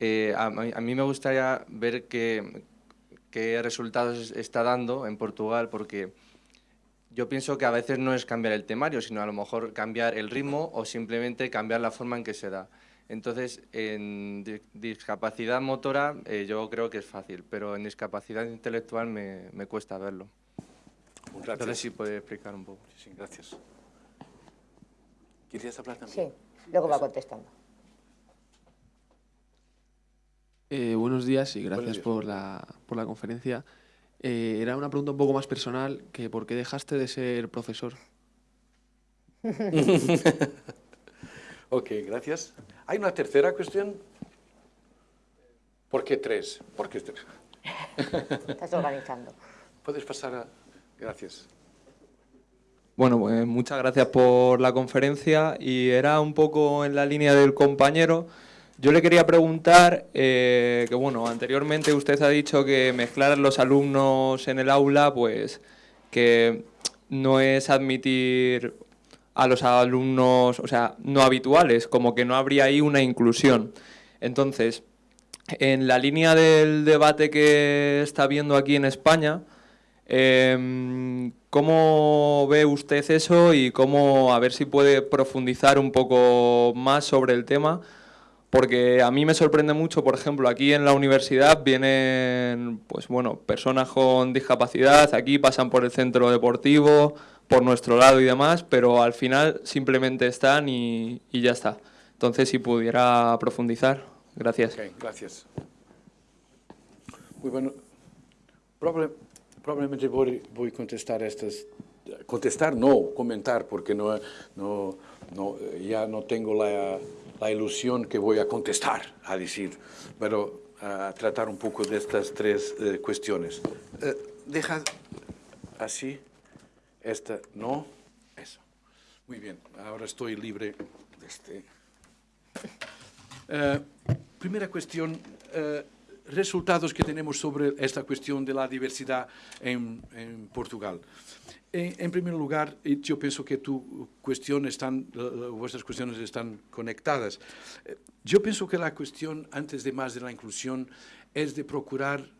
eh, a, mí me gustaría ver qué, qué resultados está dando en Portugal, porque yo pienso que a veces no es cambiar el temario, sino a lo mejor cambiar el ritmo o simplemente cambiar la forma en que se da. Entonces, en discapacidad motora eh, yo creo que es fácil, pero en discapacidad intelectual me, me cuesta verlo. Gracias. Entonces, si puede explicar un poco. Sí, gracias. ¿Querías hablar también? Sí, luego va contestando. Eh, buenos días y gracias Por, la, por la conferencia. Eh, era una pregunta un poco más personal, que ¿por qué dejaste de ser profesor? ok, gracias. ¿Hay una tercera cuestión? ¿Por qué tres? ¿Por qué tres? Estás organizando. Puedes pasar a... Gracias. Bueno, pues muchas gracias por la conferencia y era un poco en la línea del compañero. Yo le quería preguntar, eh, que bueno, anteriormente usted ha dicho que mezclar los alumnos en el aula, pues que no es admitir a los alumnos, o sea, no habituales, como que no habría ahí una inclusión. Entonces, en la línea del debate que está viendo aquí en España, em, ¿cómo ve usted eso y cómo, a ver si puede profundizar un poco más sobre el tema? Porque a mí me sorprende mucho, por ejemplo, aquí en la universidad vienen pues bueno, personas con discapacidad, aquí pasan por el centro deportivo, por nuestro lado y demás, pero al final simplemente están y, ya está. Entonces, si pudiera profundizar, gracias. gracias. Muy bueno. probablemente voy, voy a contestar estas... Contestar, no, comentar, porque no, no, no, ya no tengo la la ilusión que voy a contestar, a decir, pero a tratar un poco de estas tres eh, cuestiones. Eh, deja así, esta no, eso. Muy bien, ahora estoy libre de este. Eh, primera cuestión, resultados que tenemos sobre esta cuestión de la diversidad en, en Portugal. En, primer lugar, yo pienso que tu cuestión están, vuestras cuestiones están conectadas. Eh, yo pienso que la cuestión, antes de más de la inclusión, es de procurar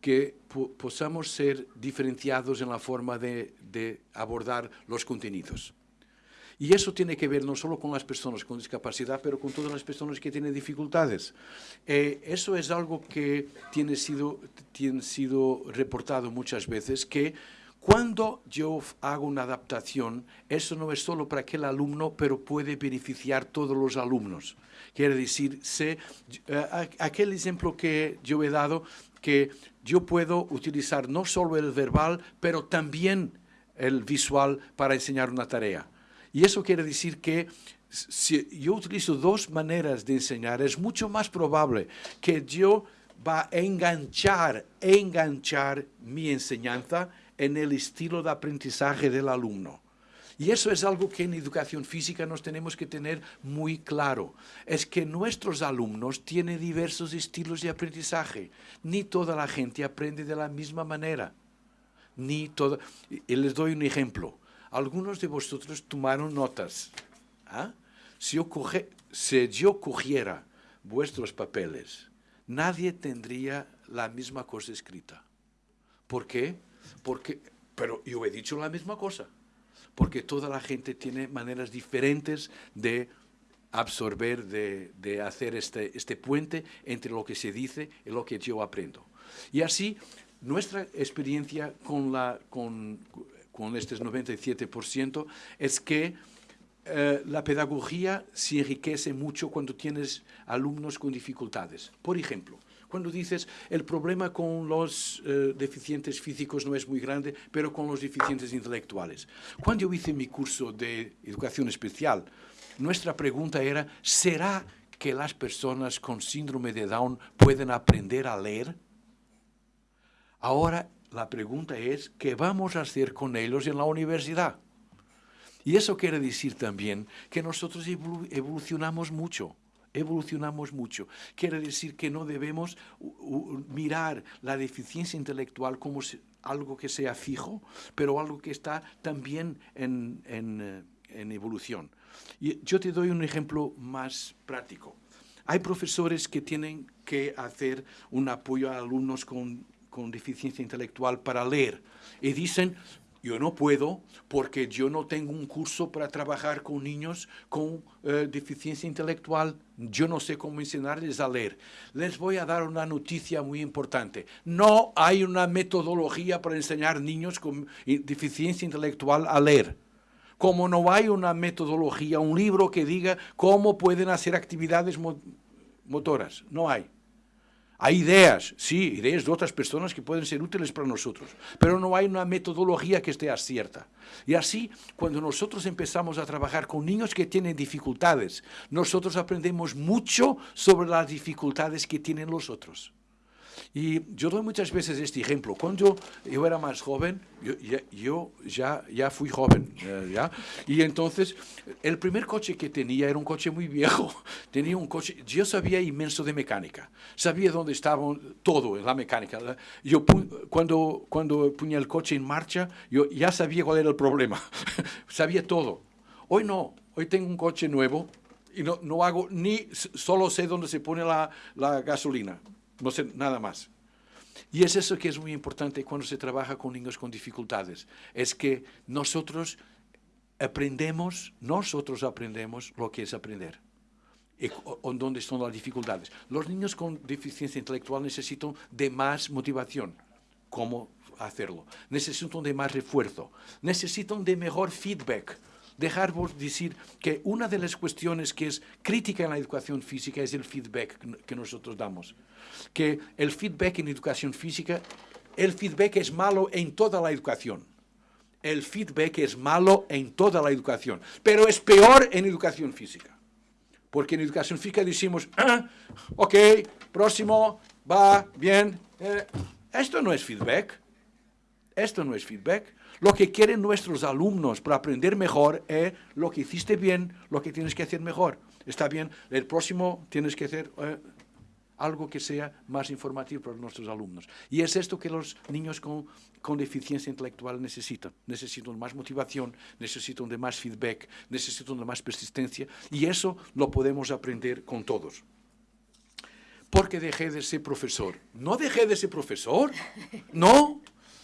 que podamos ser diferenciados en la forma de, abordar los contenidos. Y eso tiene que ver no solo con las personas con discapacidad, pero con todas las personas que tienen dificultades. Eh, eso es algo que tiene sido, tiene sido reportado muchas veces, que cuando yo hago una adaptación, eso no es solo para aquel alumno, pero puede beneficiar a todos los alumnos. Quiere decir, sé, eh, aquel ejemplo que yo he dado, que yo puedo utilizar no solo el verbal, pero también el visual para enseñar una tarea. Y eso quiere decir que si yo utilizo dos maneras de enseñar, es mucho más probable que yo va a enganchar, enganchar mi enseñanza en el estilo de aprendizaje del alumno. Y eso es algo que en educación física nos tenemos que tener muy claro. Es que nuestros alumnos tienen diversos estilos de aprendizaje. Ni toda la gente aprende de la misma manera. Ni toda... Les doy un ejemplo. Algunos de vosotros tomaron notas. ¿ah? Si, yo si yo cogiera vuestros papeles, nadie tendría la misma cosa escrita. ¿Por qué? Porque, pero yo he dicho la misma cosa, porque toda la gente tiene maneras diferentes de absorber, de, hacer este, este puente entre lo que se dice y lo que yo aprendo. Y así, nuestra experiencia con, la, con, con este 97% es que eh, la pedagogía se enriquece mucho cuando tienes alumnos con dificultades. Por ejemplo, cuando dices el problema con los eh, deficientes físicos no es muy grande, pero con los deficientes intelectuales. Cuando yo hice mi curso de educación especial, nuestra pregunta era, ¿será que las personas con síndrome de Down pueden aprender a leer? Ahora la pregunta es, ¿qué vamos a hacer con ellos en la universidad? Y eso quiere decir también que nosotros evolucionamos mucho evolucionamos mucho. Quiere decir que no debemos mirar la deficiencia intelectual como algo que sea fijo, pero algo que está también eh, en evolución. Y yo te doy un ejemplo más práctico. hay profesores que tienen que hacer un apoyo a alumnos con, con deficiencia intelectual para leer y dicen, yo no puedo porque yo no tengo un curso para trabajar con niños con eh, deficiencia intelectual. Yo no sé cómo enseñarles a leer. Les voy a dar una noticia muy importante. No hay una metodología para enseñar niños con deficiencia intelectual a leer. Como no hay una metodología, un libro que diga cómo pueden hacer actividades motoras. No hay. Hay ideas, sí, ideas de otras personas que pueden ser útiles para nosotros, pero no hay una metodología que esté cierta. Y así, cuando nosotros empezamos a trabajar con niños que tienen dificultades, nosotros aprendemos mucho sobre las dificultades que tienen los otros. Y yo doy muchas veces este ejemplo. Cuando yo era más joven, yo, ya, ya, fui joven, eh, ¿ya? Y entonces, el primer coche que tenía era un coche muy viejo. Tenía un coche, yo sabía inmenso de mecánica. Sabía dónde estaba todo, la mecánica. Yo cuando, cuando ponía el coche en marcha, yo ya sabía cuál era el problema. sabía todo. Hoy no, hoy tengo un coche nuevo y no, no hago ni, solo sé dónde se pone la, la gasolina no sé nada más. Y es eso que es muy importante cuando se trabaja con niños con dificultades, es que nosotros aprendemos, nosotros aprendemos lo que es aprender. Y dónde están las dificultades. Los niños con deficiencia intelectual necesitan de más motivación. ¿Cómo hacerlo? Necesitan de más refuerzo. Necesitan de mejor feedback dejar decir que una de las cuestiones que es crítica en la educación física es el feedback que nosotros damos. Que el feedback en educación física, el feedback es malo en toda la educación. El feedback es malo en toda la educación, pero es peor en educación física. Porque en educación física decimos, ah, ok, próximo, va, bien. Eh, esto no es feedback. Esto no es feedback. Lo que quieren nuestros alumnos para aprender mejor es lo que hiciste bien, lo que tienes que hacer mejor. Está bien, el próximo tienes que hacer eh, algo que sea más informativo para nuestros alumnos. Y es esto que los niños con, con deficiencia intelectual necesitan. Necesitan más motivación, necesitan de más feedback, necesitan de más persistencia. Y eso lo podemos aprender con todos porque dejé de ser profesor. No dejé de ser profesor, no,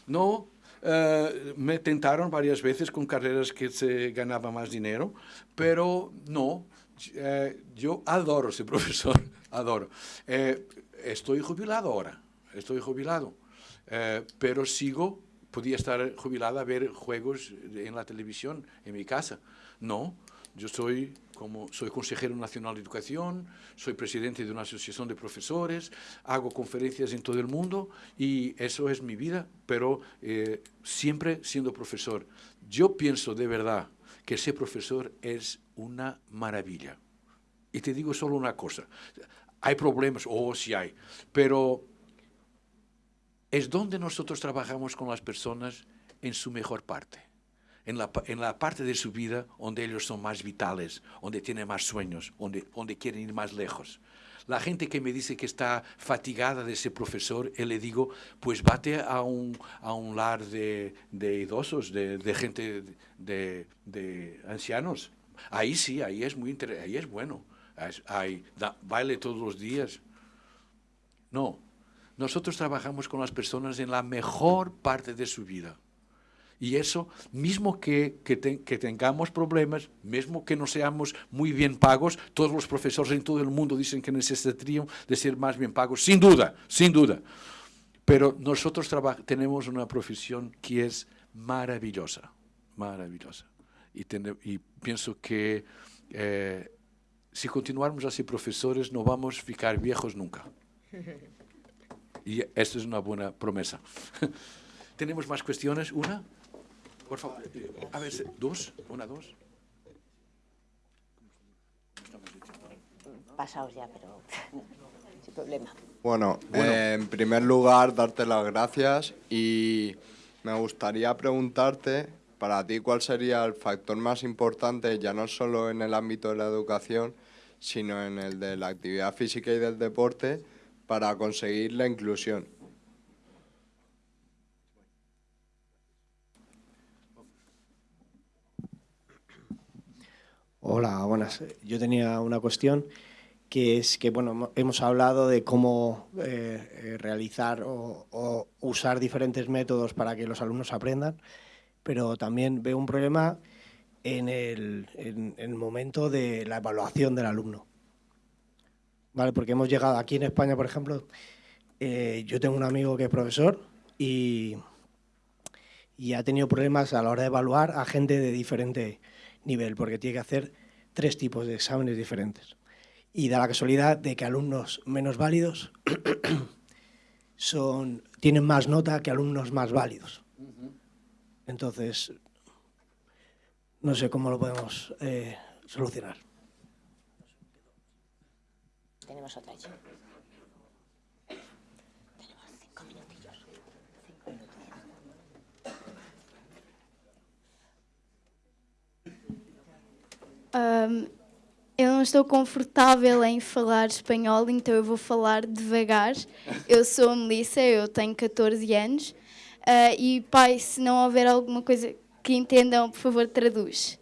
no, eh, me tentaron varias veces con carreras que se ganaba más dinero, pero no, eh, yo adoro ser profesor, adoro. Eh, estoy jubilado ahora, estoy jubilado, pero sigo, podía estar jubilado a ver juegos en la televisión en mi casa. No, yo soy como soy consejero nacional de educación, soy presidente de una asociación de profesores, hago conferencias en todo el mundo y eso es mi vida, pero eh, siempre siendo profesor. Yo pienso de verdad que ser profesor es una maravilla. Y te digo solo una cosa, hay problemas, o oh, sí hay, pero es donde nosotros trabajamos con las personas en su mejor parte en la, en la, parte de su vida donde ellos son más vitales, donde tienen más sueños, donde, donde quieren ir más lejos. La gente que me dice que está fatigada de ser profesor, yo le digo, pues vate a un, a un lar de, de idosos, de, de gente, de, de, ancianos. Ahí sí, ahí es muy ahí es bueno. Ahí, baile todos los días. No, nosotros trabajamos con las personas en la mejor parte de su vida. Y eso, mismo que, que, tengamos problemas, mismo que no seamos muy bien pagos, todos los profesores en todo el mundo dicen que necesitarían de ser más bien pagos, sin duda, sin duda. Pero nosotros tenemos una profesión que es maravillosa, maravillosa. Y, y pienso que eh, si continuamos así profesores no vamos a ficar viejos nunca. Y esta es una buena promesa. ¿Tenemos más cuestiones? ¿Una? Por favor, a ver, dos, una, dos. Pasaos ya, pero sin problema. Bueno, en primer lugar, darte las gracias y me gustaría preguntarte, para ti, ¿cuál sería el factor más importante, ya no solo en el ámbito de la educación, sino en el de la actividad física y del deporte, para conseguir la inclusión? Hola, buenas. Yo tenía una cuestión que es que bueno, hemos hablado de cómo eh, eh, realizar o, usar diferentes métodos para que los alumnos aprendan, pero también veo un problema en el, en, el momento de la evaluación del alumno. ¿Vale? Porque hemos llegado aquí en España, por ejemplo, eh, yo tengo un amigo que es profesor y, y ha tenido problemas a la hora de evaluar a gente de diferente nivel, porque tiene que hacer tres tipos de exámenes diferentes y da la casualidad de que alumnos menos válidos son, tienen más nota que alumnos más válidos. Entonces, no sé cómo lo podemos eh, solucionar. Tenemos otra hecha. Um, Eu não estou confortável em falar espanhol, então eu vou falar devagar. Eu sou Melissa, eu tenho 14 anos. Uh, e, pai, se não houver alguma coisa que entendam, por favor, traduz.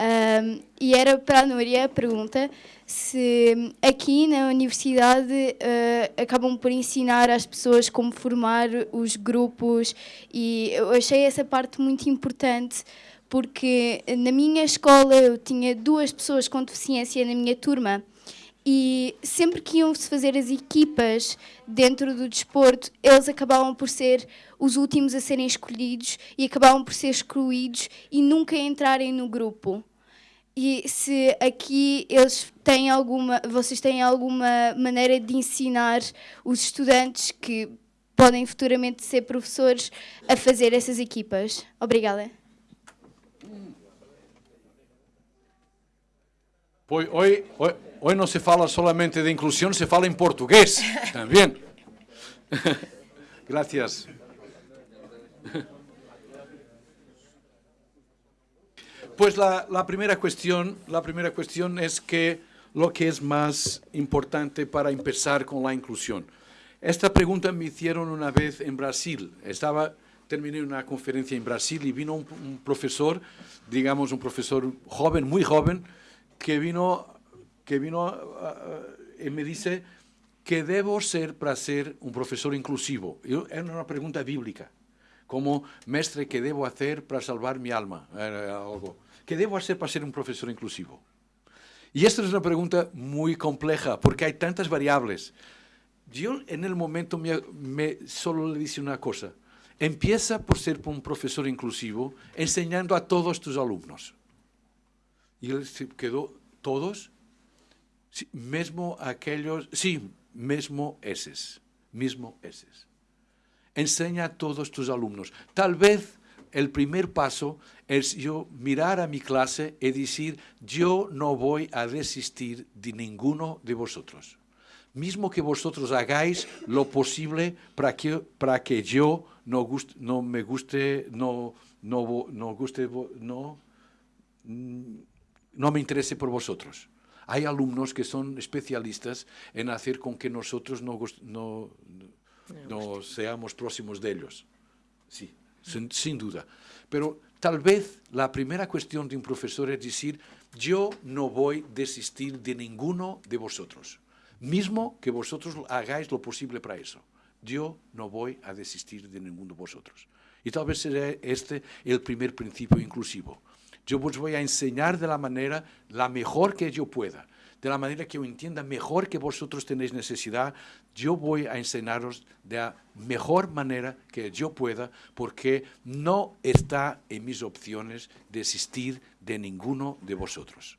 Um, e era para a Núria a pergunta se aqui na universidade uh, acabam por ensinar às pessoas como formar os grupos e eu achei essa parte muito importante porque na minha escola eu tinha duas pessoas com deficiência na minha turma e sempre que iam-se fazer as equipas dentro do desporto, eles acabavam por ser os últimos a serem escolhidos e acabavam por ser excluídos e nunca entrarem no grupo. E se aqui eles têm alguma, vocês têm alguma maneira de ensinar os estudantes que podem futuramente ser professores a fazer essas equipas? Obrigada. Hoy, hoy, hoy, no se fala solamente de inclusión, se fala en portugués también. Gracias. Pues la, la, primera cuestión, la primera cuestión es que lo que es más importante para empezar con la inclusión. Esta pregunta me hicieron una vez en Brasil. Estaba, terminé una conferencia en Brasil y vino un profesor, digamos un profesor joven, muy joven, que vino, que vino y me dice que debo ser para ser un profesor inclusivo. Es una pregunta bíblica, como mestre, ¿qué debo hacer para salvar mi alma? algo. ¿Qué debo hacer para ser un profesor inclusivo? Y esta es una pregunta muy compleja, porque hay tantas variables. Yo en el momento me, me solo le dice una cosa, empieza por ser un profesor inclusivo enseñando a todos tus alumnos. Y él se quedó, ¿todos? Sí, mesmo aquellos, sí, mesmo eses, mismo eses. Enseña a todos tus alumnos. Tal vez el primer paso es yo mirar a mi clase y decir, yo no voy a desistir de ninguno de vosotros. Mismo que vosotros hagáis lo posible para que, para que yo no, guste, no me guste, no, no, no guste, no, no me interese por vosotros. Hay alumnos que son especialistas en hacer con que nosotros no, no, no seamos próximos de ellos. Sí, sin, sin, duda. Pero tal vez la primera cuestión de un profesor es decir, yo no voy a desistir de ninguno de vosotros, mismo que vosotros hagáis lo posible para eso. Yo no voy a desistir de ninguno de vosotros. Y tal vez será este el primer principio inclusivo. Yo os voy a enseñar de la manera, la mejor que yo pueda, de la manera que yo entienda mejor que vosotros tenéis necesidad, yo voy a enseñaros de la mejor manera que yo pueda, porque no está en mis opciones desistir de ninguno de vosotros.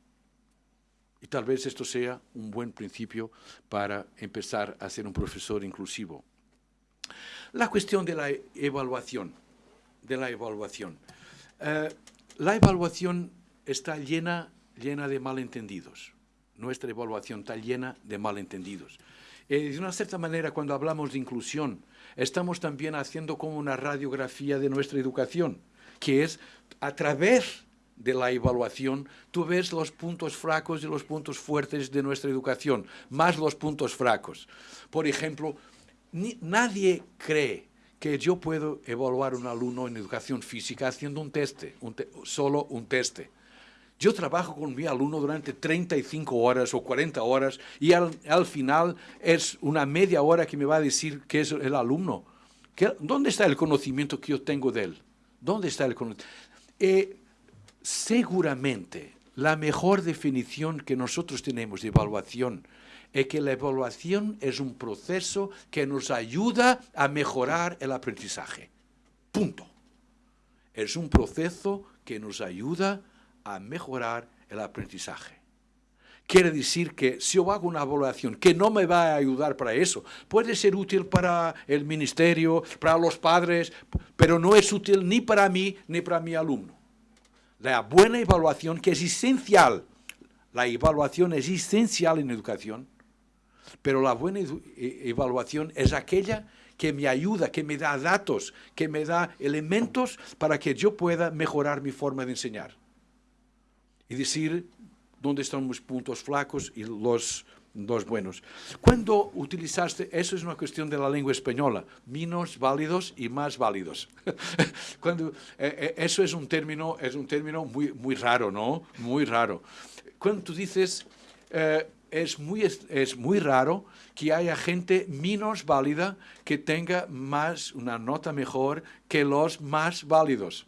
Y tal vez esto sea un buen principio para empezar a ser un profesor inclusivo. La cuestión de la evaluación, de la evaluación. Eh, la evaluación está llena, llena de malentendidos. Nuestra evaluación está llena de malentendidos. Eh, de una cierta manera, cuando hablamos de inclusión, estamos también haciendo como una radiografía de nuestra educación, que es a través de la evaluación, tú ves los puntos fracos y los puntos fuertes de nuestra educación, más los puntos fracos. Por ejemplo, nadie cree que yo puedo evaluar un alumno en educación física haciendo un teste, solo un teste. Yo trabajo con mi alumno durante 35 horas o 40 horas y al, al final es una media hora que me va a decir qué es el alumno. ¿Qué, ¿Dónde está el conocimiento que yo tengo de él? ¿Dónde está el conocimiento? Eh, seguramente la mejor definición que nosotros tenemos de evaluación es que la evaluación es un proceso que nos ayuda a mejorar el aprendizaje. Punto. Es un proceso que nos ayuda a mejorar el aprendizaje. Quiere decir que si yo hago una evaluación que no me va a ayudar para eso, puede ser útil para el ministerio, para los padres, pero no es útil ni para mí ni para mi alumno. La buena evaluación, que es esencial, la evaluación es esencial en educación, pero la buena e-, evaluación es aquella que me ayuda, que me da datos, que me da elementos para que yo pueda mejorar mi forma de enseñar. Y decir dónde están mis puntos flacos y los, los buenos. Cuando utilizaste, eso es una cuestión de la lengua española, menos válidos y más válidos. Cuando, eh, eso es un término, es un término muy, muy raro, ¿no? Muy raro. Cuando tú dices... Eh, es muy, es muy raro que haya gente menos válida que tenga más, una nota mejor que los más válidos.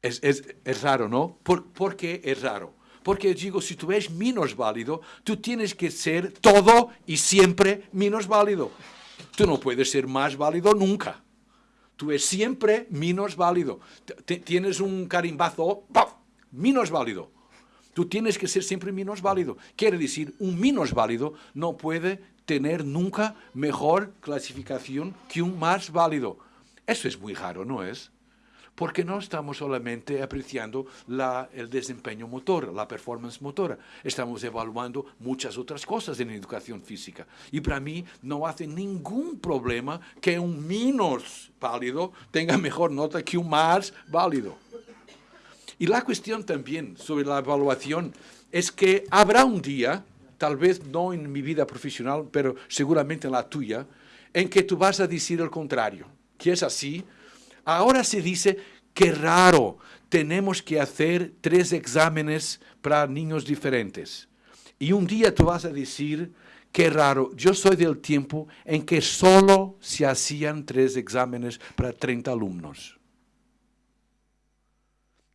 Es, es, es raro, ¿no? ¿Por, ¿Por qué es raro? Porque digo, si tú eres menos válido, tú tienes que ser todo y siempre menos válido. Tú no puedes ser más válido nunca. Tú eres siempre menos válido. tienes un carimbazo, menos válido. Tú tienes que ser siempre menos válido. Quiere decir, un menos válido no puede tener nunca mejor clasificación que un más válido. Eso es muy raro, ¿no es? Porque no estamos solamente apreciando el desempeño motor, la performance motora. Estamos evaluando muchas otras cosas en educación física. Y para mí no hace ningún problema que un menos válido tenga mejor nota que un más válido. Y la cuestión también sobre la evaluación es que habrá un día, tal vez no en mi vida profesional, pero seguramente en la tuya, en que tú vas a decir el contrario, que es así. Ahora se dice, que raro, tenemos que hacer tres exámenes para niños diferentes. Y un día tú vas a decir, qué raro, yo soy del tiempo en que solo se hacían tres exámenes para 30 alumnos.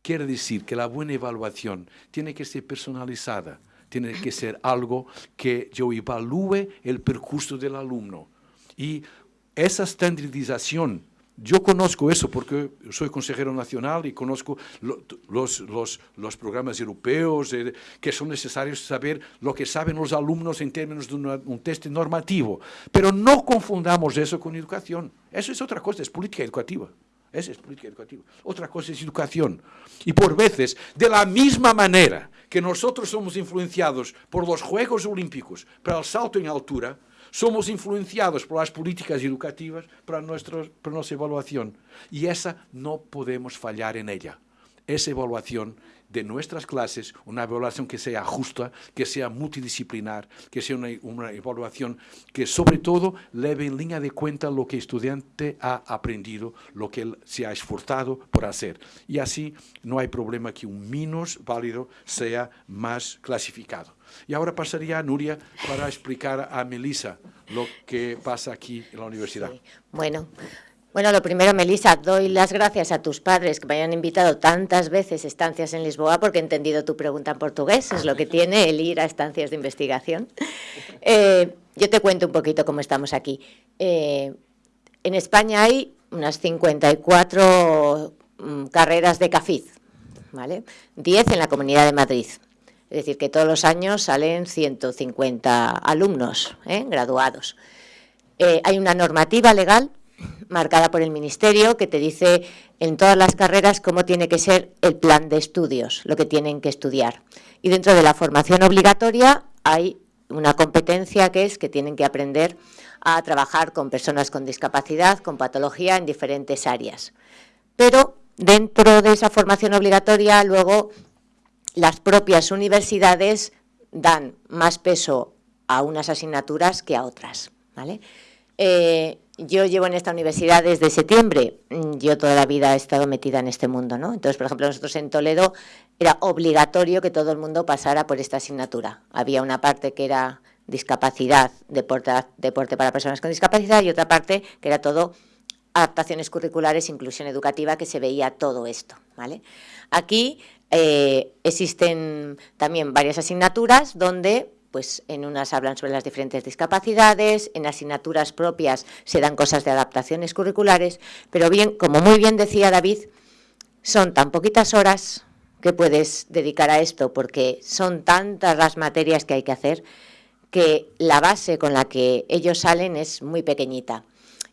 Quiere decir que la buena evaluación tiene que ser personalizada, tiene que ser algo que yo evalúe el percurso del alumno. Y esa estandarización, yo conozco eso porque soy consejero nacional y conozco los, los, los, programas europeos eh, que son necesarios saber lo que saben los alumnos en términos de un test normativo. Pero no confundamos eso con educación. Eso es otra cosa, es política educativa. Esa es política educativa. Otra cosa es educación. Y por veces, de la misma manera que nosotros somos influenciados por los Juegos Olímpicos para el salto en altura, somos influenciados por las políticas educativas para, nuestro, para nuestra evaluación. Y esa no podemos fallar en ella. Esa evaluación de nuestras clases, una evaluación que sea justa, que sea multidisciplinar, que sea una, evaluación que sobre todo leve en línea de cuenta lo que el estudiante ha aprendido, lo que él se ha esforzado por hacer. Y así no hay problema que un menos válido sea más clasificado. Y ahora pasaría a Nuria para explicar a Melissa lo que pasa aquí en la universidad. Bueno, bueno, lo primero, Melissa, doy las gracias a tus padres que me hayan invitado tantas veces a estancias en Lisboa porque he entendido tu pregunta en portugués, es lo que tiene el ir a estancias de investigación. Eh, yo te cuento un poquito cómo estamos aquí. Eh, en España hay unas 54 mm, carreras de CAFID, ¿vale? 10 en la Comunidad de Madrid. Es decir, que todos los años salen 150 alumnos ¿eh? graduados. hay una normativa legal marcada por el Ministerio que te dice en todas las carreras cómo tiene que ser el plan de estudios, lo que tienen que estudiar. Y dentro de la formación obligatoria hay una competencia que es que tienen que aprender a trabajar con personas con discapacidad, con patología en diferentes áreas. Pero dentro de esa formación obligatoria luego las propias universidades dan más peso a unas asignaturas que a otras. ¿vale? Eh, yo llevo en esta universidad desde septiembre, mm, yo toda la vida he estado metida en este mundo, ¿no? Entonces, por ejemplo, nosotros en Toledo era obligatorio que todo el mundo pasara por esta asignatura. Había una parte que era discapacidad, deporte, para personas con discapacidad y otra parte que era todo adaptaciones curriculares, inclusión educativa, que se veía todo esto. ¿vale? Aquí eh, existen también varias asignaturas donde pues en unas hablan sobre las diferentes discapacidades, en asignaturas propias se dan cosas de adaptaciones curriculares, pero bien, como muy bien decía David, son tan poquitas horas que puedes dedicar a esto, porque son tantas las materias que hay que hacer, que la base con la que ellos salen es muy pequeñita.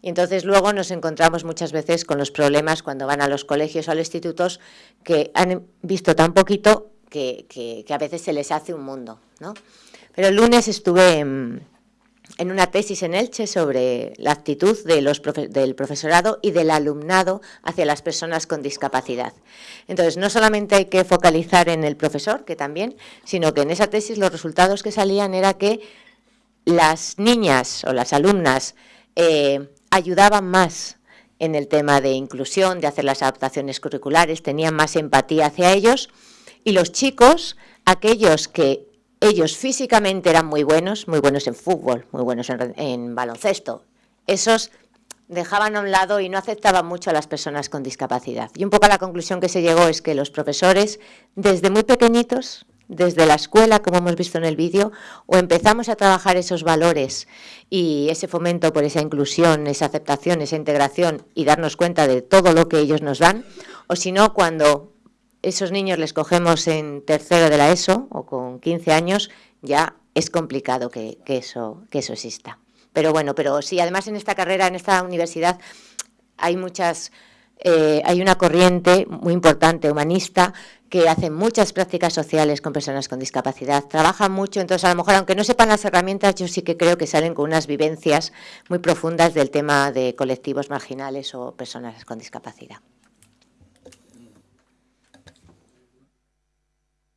Y entonces luego nos encontramos muchas veces con los problemas cuando van a los colegios o a los institutos que han visto tan poquito que, a veces se les hace un mundo. ¿no? Pero el lunes estuve en, una tesis en Elche sobre la actitud del profesorado y del alumnado hacia las personas con discapacidad. Entonces, no solamente hay que focalizar en el profesor, que también, sino que en esa tesis los resultados que salían era que las niñas o las alumnas eh, ayudaban más en el tema de inclusión, de hacer las adaptaciones curriculares, tenían más empatía hacia ellos y los chicos, aquellos que ellos físicamente eran muy buenos, muy buenos en fútbol, muy buenos en, baloncesto, esos dejaban a un lado y no aceptaban mucho a las personas con discapacidad. Y un poco la conclusión que se llegó es que los profesores, desde muy pequeñitos, desde la escuela, como hemos visto en el vídeo, o empezamos a trabajar esos valores y ese fomento por esa inclusión, esa aceptación, esa integración y darnos cuenta de todo lo que ellos nos dan, o si no, cuando esos niños les cogemos en tercero de la ESO o con 15 años, ya es complicado que, eso, que eso exista. Pero bueno, pero sí, además en esta carrera, en esta universidad, hay muchas... Eh, hay una corriente muy importante, humanista, que hacen muchas prácticas sociales con personas con discapacidad, trabajan mucho, entonces a lo mejor, aunque no sepan las herramientas, yo sí que creo que salen con unas vivencias muy profundas del tema de colectivos marginales o personas con discapacidad.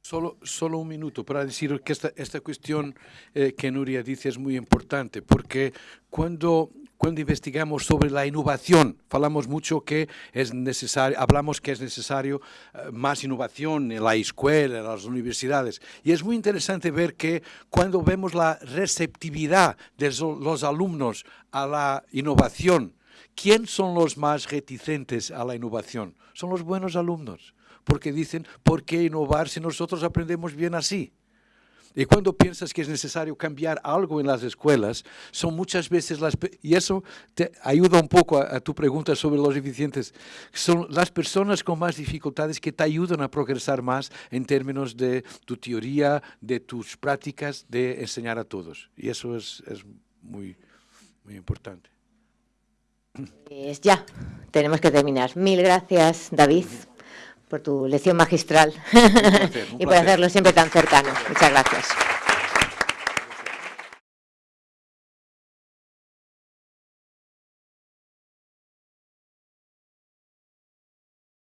Solo, solo un minuto para decir que esta, esta cuestión eh, que Nuria dice es muy importante, porque cuando cuando investigamos sobre la innovación, falamos mucho que es necesario, hablamos que es necesario eh, más innovación en la escuela, en las universidades. Y es muy interesante ver que cuando vemos la receptividad de los alumnos a la innovación, ¿quién son los más reticentes a la innovación? Son los buenos alumnos, porque dicen, ¿por qué innovar si nosotros aprendemos bien así? Y cuando piensas que es necesario cambiar algo en las escuelas, son muchas veces las... Y eso te ayuda un poco a, tu pregunta sobre los eficientes. Son las personas con más dificultades que te ayudan a progresar más en términos de tu teoría, de tus prácticas, de enseñar a todos. Y eso es, es muy, muy importante. Pues ya, tenemos que terminar. Mil gracias, David por tu lección magistral y por hacerlo siempre tan cercano. Muchas gracias.